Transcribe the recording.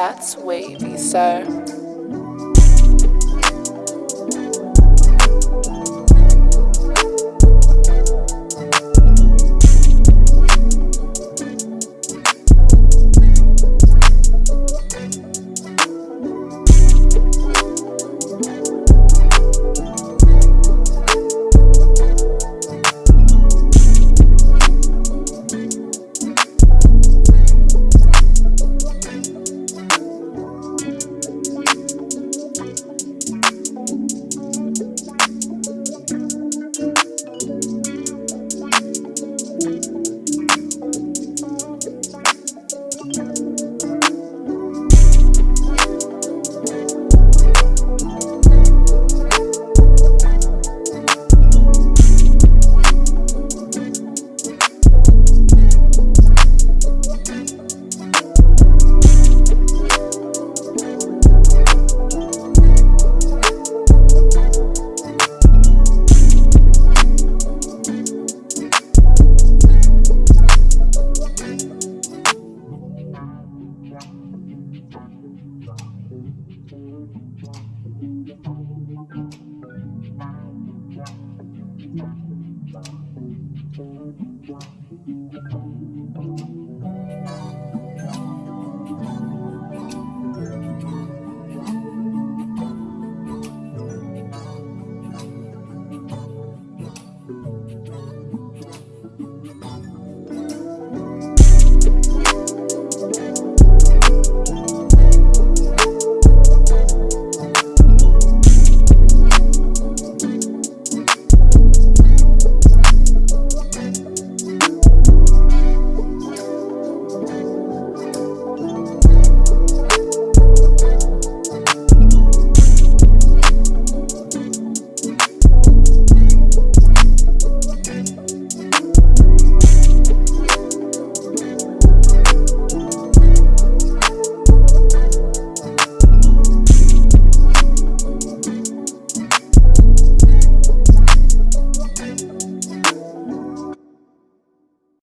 That's wavy, sir. Thank you.